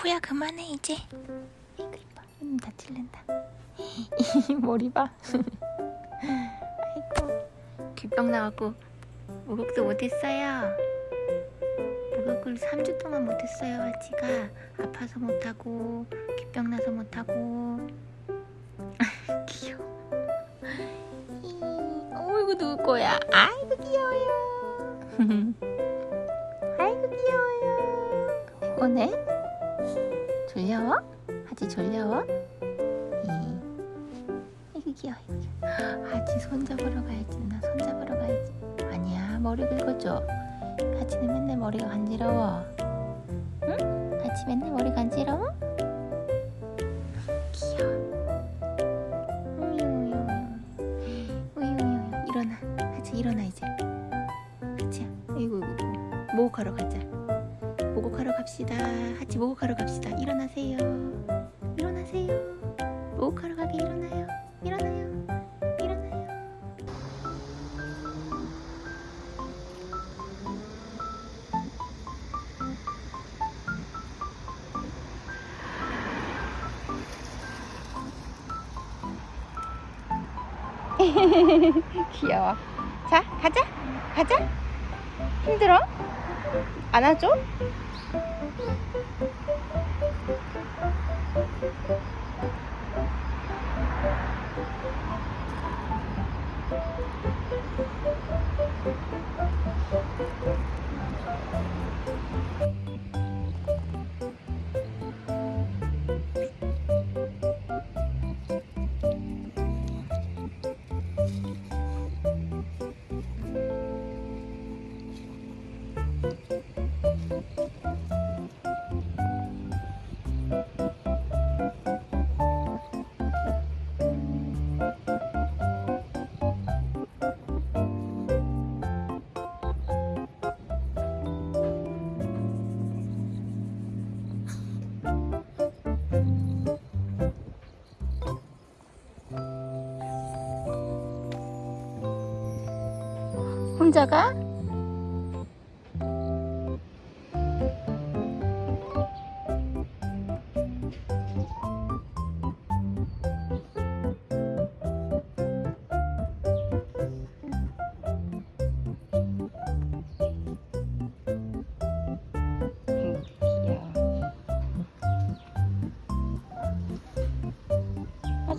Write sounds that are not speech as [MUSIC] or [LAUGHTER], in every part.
코야 그만해 이제. 아이고 이뻐. 눈 다칠랜다. [LAUGHS] 머리 봐. 아이고. 귓병 나갖고 목욕도 못했어요. 목욕을 3주 동안 못했어요 아치가. 아파서 못하고 귓병 나서 못하고. [LAUGHS] 귀여워. 이, 어이구 누울 거야. 아이고 귀여워요. [LAUGHS] 아이고 귀여워요. 피곤해? 졸려워? 하지 졸려워? 이, 아이고 귀여워. 하지 손잡으러 가야지 누나. 손잡으러 가야지. 아니야 머리 긁어줘. 하지는 맨날 머리가 간지러워. 응? 하지 맨날 머리 간지러워? 귀여워. 우유우유 우유 우유. 일어나. 하지 일어나 이제. 하지야. 아이고 아이고 목욕하러 가자 갑시다. 하지 목욕하러 갑시다. 일어나세요. 일어나세요. 목욕하러 가게 일어나요. 일어나요. 일어나요. [LAUGHS] 귀여워. 자 가자. 가자 힘들어? 안아줘? 혼자 가?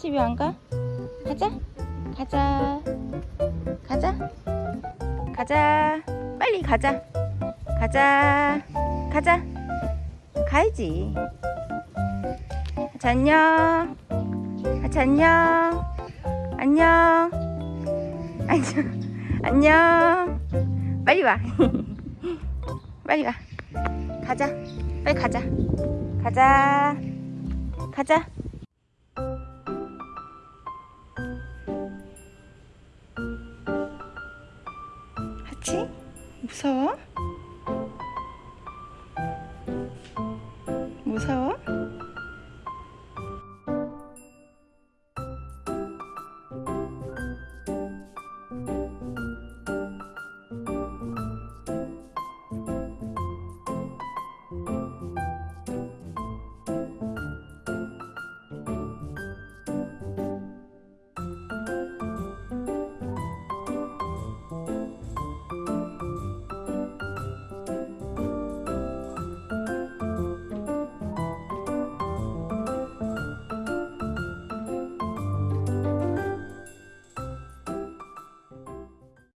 왜안 가? 가자. 가자. 가자. 가자. 빨리 가자. 가자. 가자. 가야지. 하자 안녕. 하자 안녕. 안녕. 안녕. 안녕. 빨리 와. [LAUGHS] 빨리 와. 가자. 빨리 가자. 가자. 가자 하치? 무서워? 무서워?